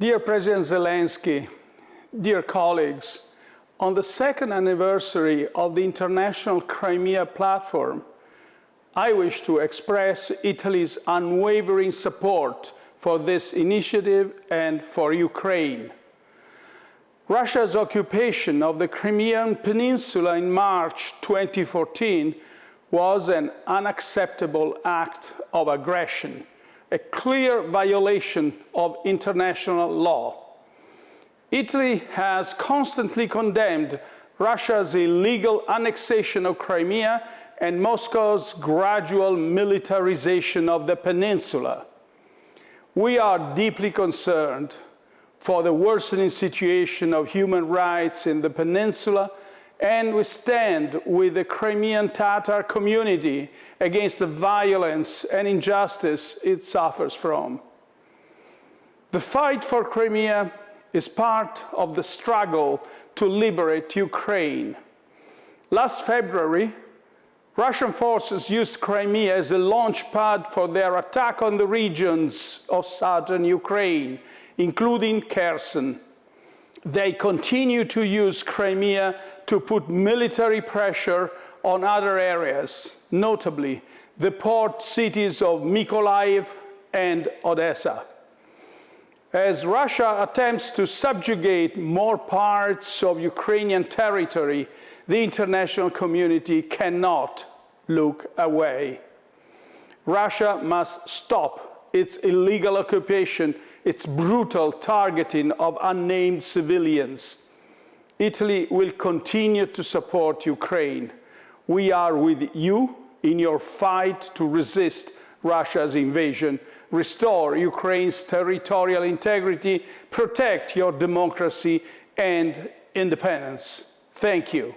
Dear President Zelensky, dear colleagues, on the second anniversary of the International Crimea Platform, I wish to express Italy's unwavering support for this initiative and for Ukraine. Russia's occupation of the Crimean Peninsula in March 2014 was an unacceptable act of aggression, a clear violation of international law. Italy has constantly condemned Russia's illegal annexation of Crimea and Moscow's gradual militarization of the peninsula. We are deeply concerned for the worsening situation of human rights in the peninsula, and we stand with the Crimean Tatar community against the violence and injustice it suffers from. The fight for Crimea is part of the struggle to liberate Ukraine. Last February, Russian forces used Crimea as a launch pad for their attack on the regions of southern Ukraine, including Kherson. They continue to use Crimea to put military pressure on other areas, notably the port cities of Mykolaiv and Odessa. As Russia attempts to subjugate more parts of Ukrainian territory, the international community cannot look away. Russia must stop its illegal occupation its brutal targeting of unnamed civilians. Italy will continue to support Ukraine. We are with you in your fight to resist Russia's invasion, restore Ukraine's territorial integrity, protect your democracy and independence. Thank you.